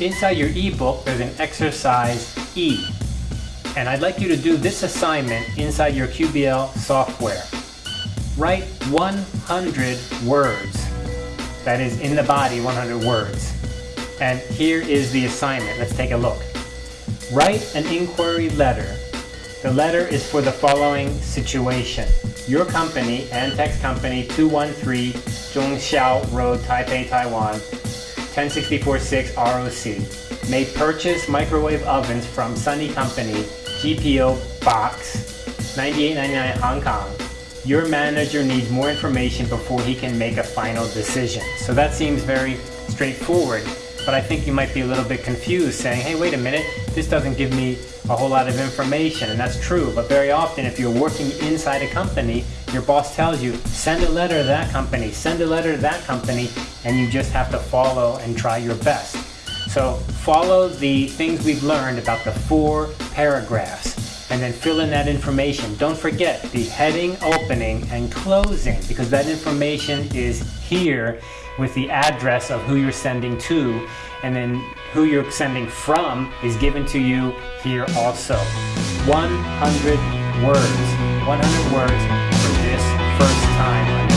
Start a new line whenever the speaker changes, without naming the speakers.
inside your ebook, there's an exercise E. And I'd like you to do this assignment inside your QBL software. Write 100 words. That is in the body, 100 words. And here is the assignment. Let's take a look. Write an inquiry letter. The letter is for the following situation. Your company, Antex Company, 213 Zhongxiao Road, Taipei, Taiwan, 10646 ROC, may purchase microwave ovens from Sunny Company, GPO Box, 9899 Hong Kong. Your manager needs more information before he can make a final decision. So that seems very straightforward but I think you might be a little bit confused saying, hey, wait a minute, this doesn't give me a whole lot of information, and that's true, but very often if you're working inside a company, your boss tells you, send a letter to that company, send a letter to that company, and you just have to follow and try your best. So follow the things we've learned about the four paragraphs and then fill in that information. Don't forget the heading, opening, and closing because that information is here with the address of who you're sending to and then who you're sending from is given to you here also. 100 words, 100 words for this first time